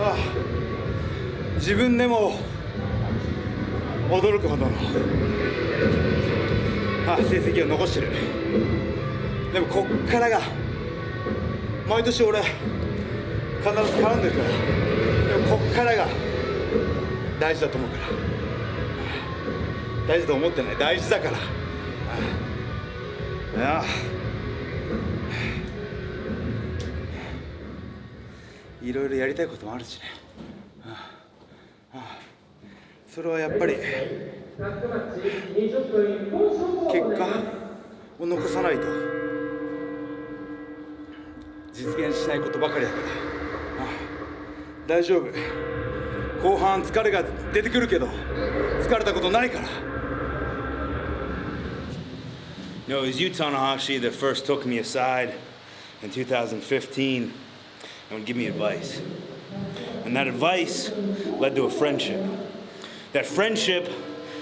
ああ自分でも驚くほどのあ成績を残してる。でもこっからが毎年俺必ず絡んでるから。でもこっからが大事だと思うから。大事と思ってない。大事だから。ああいろいろやりたいこともあるしね。はあはあそれはやっぱり結果を残さないと実現しないことばかりだから。はあ大丈夫。後半疲れが出てくるけど疲れたことないから。No, it was you, Tanahashi, that first took me aside in 2015 and would give me advice. And that advice led to a friendship. That friendship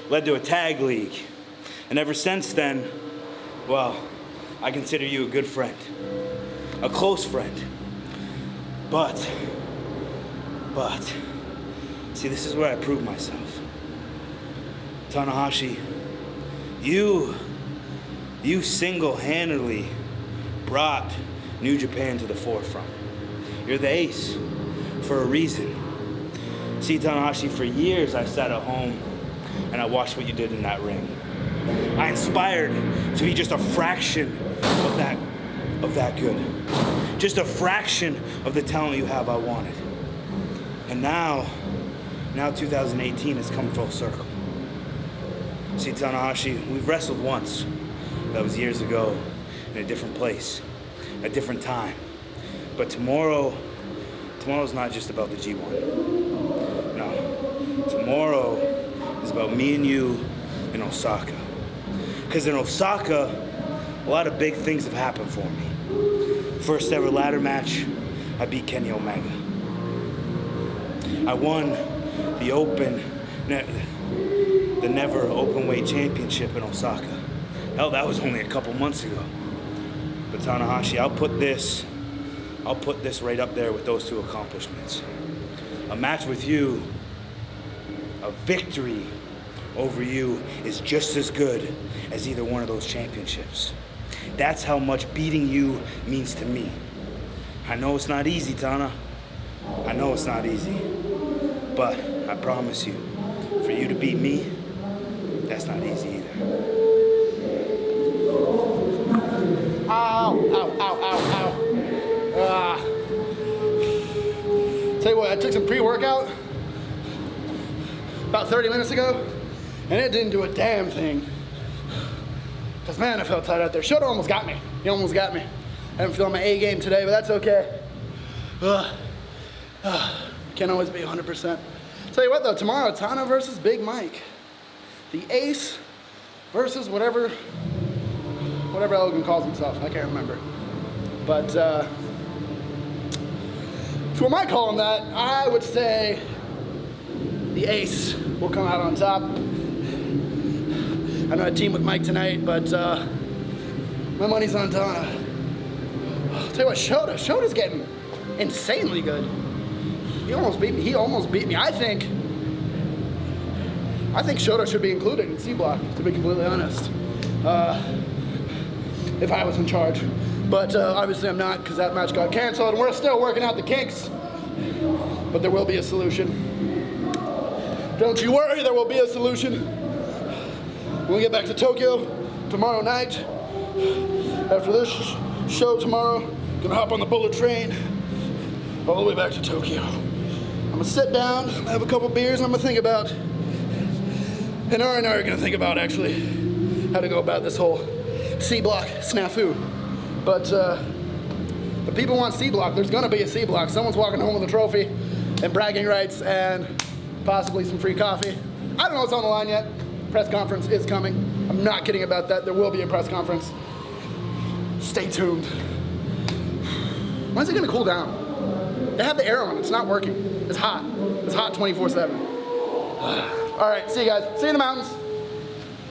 led to a tag league. And ever since then, well, I consider you a good friend, a close friend. But, but, see, this is where I prove myself. Tanahashi, you, you single-handedly brought New Japan to the forefront. You're the ace for a reason. See, Tanahashi, for years I sat at home and I watched what you did in that ring. I inspired to be just a fraction of that, of that good. Just a fraction of the talent you have I wanted. And now, now 2018 has come full circle. See, Tanahashi, we've wrestled once. That was years ago in a different place, a different time. But tomorrow, tomorrow's not just about the G1. No, tomorrow is about me and you in Osaka. Because in Osaka, a lot of big things have happened for me. First ever ladder match, I beat Kenny Omega. I won the Open, the Never Open Weight Championship in Osaka. Hell, that was only a couple months ago. But Tanahashi, I'll put this, I'll put this right up there with those two accomplishments. A match with you, a victory over you is just as good as either one of those championships. That's how much beating you means to me. I know it's not easy, Tana. I know it's not easy. But I promise you, for you to beat me, that's not easy either. Pre-workout about 30 minutes ago, and it didn't do a damn thing. Cause man, I felt tight out there. Shota almost got me. He almost got me. I haven't feel my A game today, but that's okay. Ugh. Ugh. Can't always be 100%. Tell you what though, tomorrow, Tana versus Big Mike. The ace versus whatever, whatever Elgin calls himself. I can't remember. But uh, for my call on that, I would say the ace will come out on top. I'm not a team with Mike tonight, but uh, my money's on Tana. I'll tell you what, Shota, Shota's getting insanely good. He almost beat me. He almost beat me. I think. I think Shota should be included in C block. To be completely honest, uh, if I was in charge, but uh, obviously I'm not because that match got canceled, and we're still working out the kinks. But there will be a solution. Don't you worry, there will be a solution. When we get back to Tokyo tomorrow night, after this show tomorrow, gonna hop on the bullet train all the way back to Tokyo. I'm gonna sit down, have a couple beers, and I'm gonna think about, and Ari and I are gonna think about actually how to go about this whole C block snafu. But, uh, but people want C block, there's gonna be a C block. Someone's walking home with a trophy and bragging rights and possibly some free coffee. I don't know what's on the line yet. Press conference is coming. I'm not kidding about that. There will be a press conference. Stay tuned. When's it gonna cool down? They have the air on, it's not working. It's hot. It's hot 24 7. All right, see you guys. See you in the mountains.